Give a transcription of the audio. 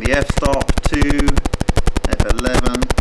the f-stop, 2, f11,